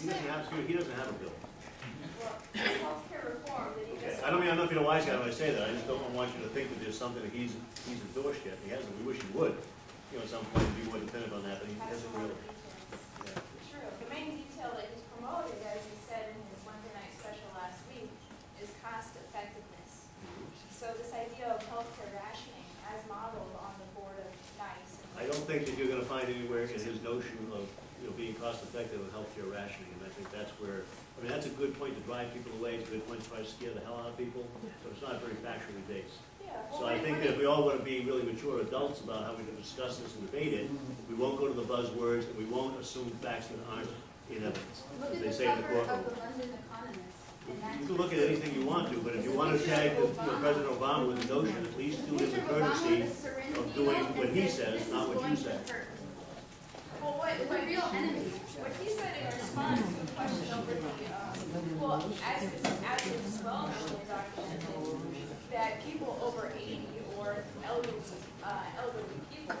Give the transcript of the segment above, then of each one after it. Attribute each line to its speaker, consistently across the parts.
Speaker 1: He doesn't have, he doesn't have a bill.
Speaker 2: Well, healthcare reform that he
Speaker 1: Okay. I don't mean, I'm not being a wise guy when I say that, I just don't want you to think that there's something that he's, he's endorsed yet, he hasn't, we wish he would. You know, at some point, be more definitive on that, but he
Speaker 2: has
Speaker 1: hasn't really.
Speaker 2: details.
Speaker 1: Yeah.
Speaker 2: True, the main detail that he's promoted, as he said in his Wednesday night special last week, is cost effectiveness. Mm-hmm. So this idea of healthcare rationing as modeled on the board of NICE.
Speaker 1: I don't think that you're gonna find anywhere in his notion of, you know, being cost effective with healthcare rationing, and I think that's where, I mean, that's a good point to drive people away, it's a good point to try to scare the hell out of people, so it's not very factually based.
Speaker 2: Yeah.
Speaker 1: So I think that if we all want to be really mature adults about how we can discuss this and debate it, we won't go to the buzzwords, and we won't assume facts that aren't in evidence.
Speaker 3: Look
Speaker 1: They
Speaker 3: the
Speaker 1: say in the courtroom.
Speaker 3: the London Economist. and that's-
Speaker 1: You can look at anything you want to, but if you want to tag the- you know, President Obama with the notion, at least do it him the
Speaker 3: Picture of Obama
Speaker 1: courtesy
Speaker 3: with
Speaker 1: of doing what he
Speaker 3: says,
Speaker 1: says,
Speaker 3: "This is
Speaker 1: not what you say.
Speaker 3: Hurt."
Speaker 2: What, he said in response to a question over the, um, well, as is, as is that people over eighty or elderly, uh, elderly people,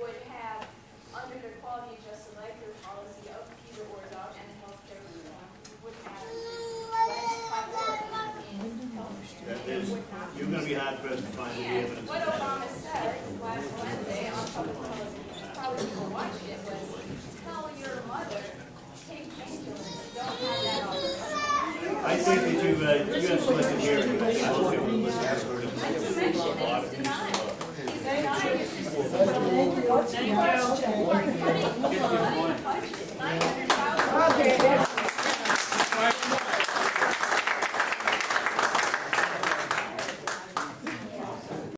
Speaker 2: would have, under their quality adjusted life year policy of Peter Orzdorff and healthcare would have
Speaker 1: you're going to be hard pressed to find any
Speaker 2: and
Speaker 1: evidence
Speaker 2: what. Obama said last Wednesday on public television, probably people watching it, was tell your mother, take painkillers, don't have that all the time.
Speaker 1: I think that you, uh, you have selected hearing, I will give you a list of verdict.
Speaker 2: Not to mention that he's denying, he's denying it's just
Speaker 4: Thank you.
Speaker 2: We're cutting blood